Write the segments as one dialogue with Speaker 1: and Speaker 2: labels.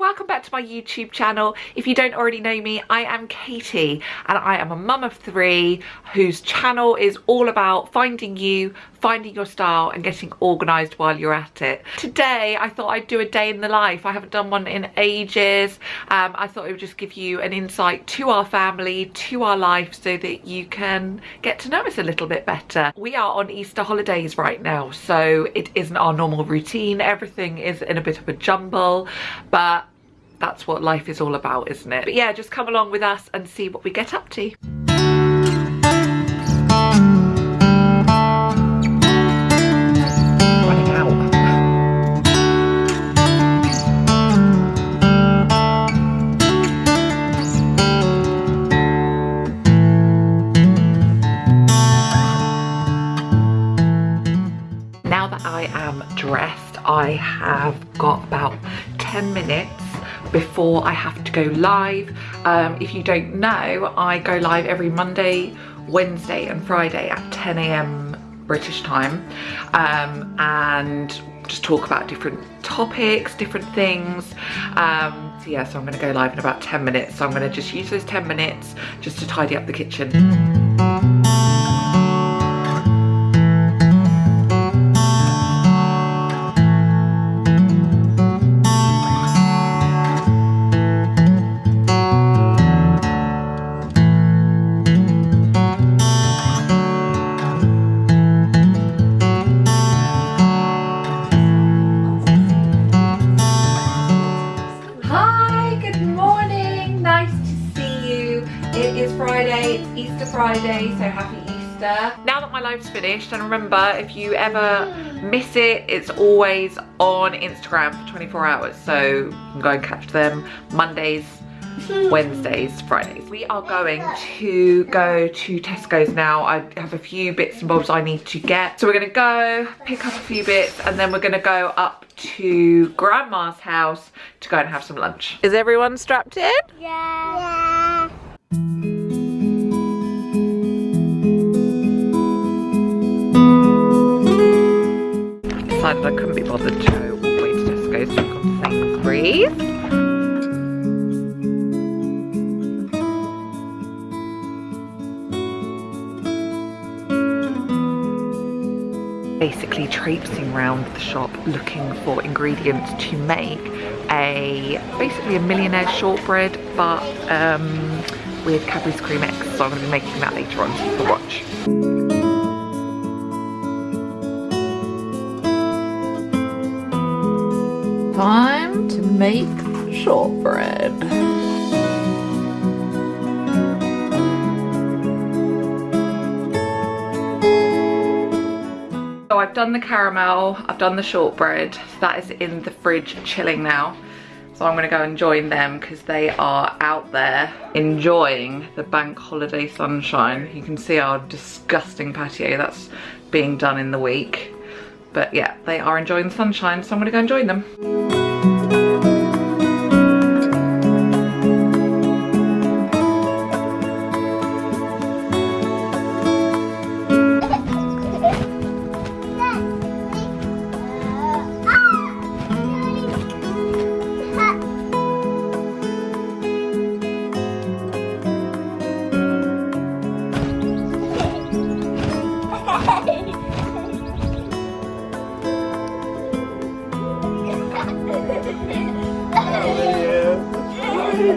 Speaker 1: Welcome back to my YouTube channel. If you don't already know me, I am Katie and I am a mum of three whose channel is all about finding you, finding your style and getting organised while you're at it. Today, I thought I'd do a day in the life. I haven't done one in ages. Um, I thought it would just give you an insight to our family, to our life so that you can get to know us a little bit better. We are on Easter holidays right now, so it isn't our normal routine. Everything is in a bit of a jumble, but that's what life is all about, isn't it? But yeah, just come along with us and see what we get up to. Running out. Now that I am dressed, I have got about 10 minutes before I have to go live. Um, if you don't know, I go live every Monday, Wednesday and Friday at 10 a.m. British time um, and just talk about different topics, different things. Um, so yeah, so I'm gonna go live in about 10 minutes. So I'm gonna just use those 10 minutes just to tidy up the kitchen. Friday, it's Easter Friday, so happy Easter. Now that my live's finished, and remember, if you ever miss it, it's always on Instagram for 24 hours, so you can go and catch them Mondays, Wednesdays, Fridays. We are going to go to Tesco's now. I have a few bits and bobs I need to get. So we're gonna go pick up a few bits and then we're gonna go up to Grandma's house to go and have some lunch. Is everyone strapped in?
Speaker 2: Yeah. yeah.
Speaker 1: decided I couldn't be bothered to go all the way to Tesco's to come to Basically traipsing around the shop looking for ingredients to make a basically a millionaire shortbread but um, with Cadbury's Creme Eggs so I'm going to be making that later on so watch. time to make shortbread. So I've done the caramel, I've done the shortbread, that is in the fridge chilling now. So I'm gonna go and join them because they are out there enjoying the bank holiday sunshine. You can see our disgusting patio that's being done in the week. But yeah, they are enjoying the sunshine, so I'm gonna go and join them. We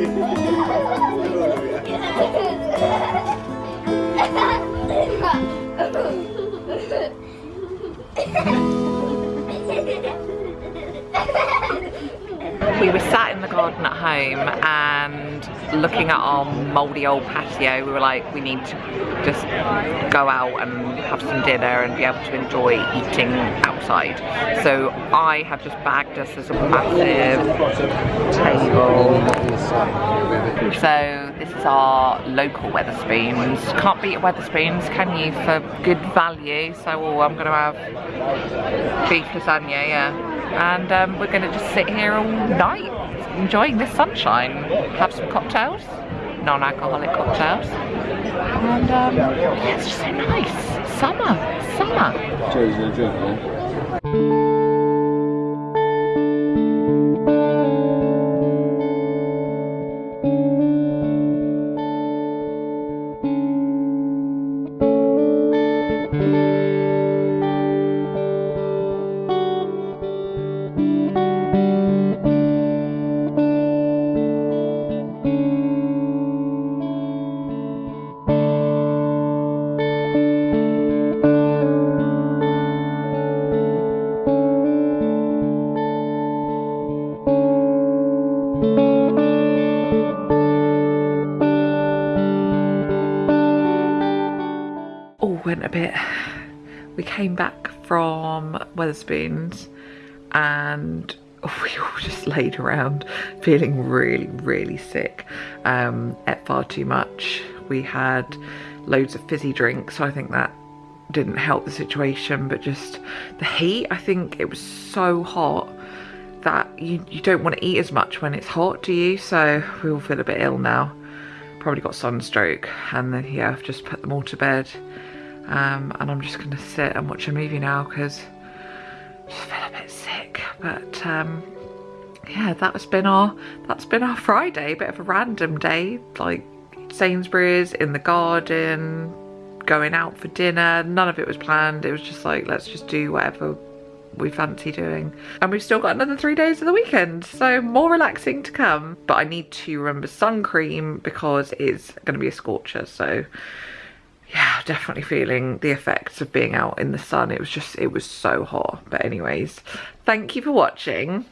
Speaker 1: were sat in the garden at home and looking at our mouldy old patio we were like we need to just go out and have some dinner and be able to enjoy eating outside. So I have just bagged us as a massive table. So this is our local Wetherspoons can't beat Wetherspoons can you for good value? So oh, I'm gonna have beef lasagna yeah. And um, we're to just sit here all night enjoying the sunshine. Have some cocktails non-alcoholic cocktails. And um, yeah, it's just so nice. Summer summer went a bit, we came back from Wetherspoons and we all just laid around feeling really, really sick. Um, ate far too much. We had loads of fizzy drinks, so I think that didn't help the situation, but just the heat, I think it was so hot that you, you don't want to eat as much when it's hot, do you? So we all feel a bit ill now. Probably got sunstroke and then yeah, I've just put them all to bed. Um, and I'm just gonna sit and watch a movie now because I just feel a bit sick. But um, yeah, that's been our that's been our Friday, bit of a random day, like Sainsbury's in the garden, going out for dinner. None of it was planned. It was just like, let's just do whatever we fancy doing. And we've still got another three days of the weekend, so more relaxing to come. But I need to remember sun cream because it's going to be a scorcher, so yeah, definitely feeling the effects of being out in the sun. It was just, it was so hot. But anyways, thank you for watching.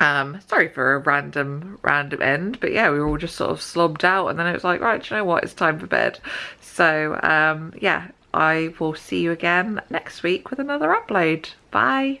Speaker 1: Um, sorry for a random, random end, but yeah, we were all just sort of slobbed out and then it was like, right, you know what, it's time for bed. So um, yeah, I will see you again next week with another upload. Bye.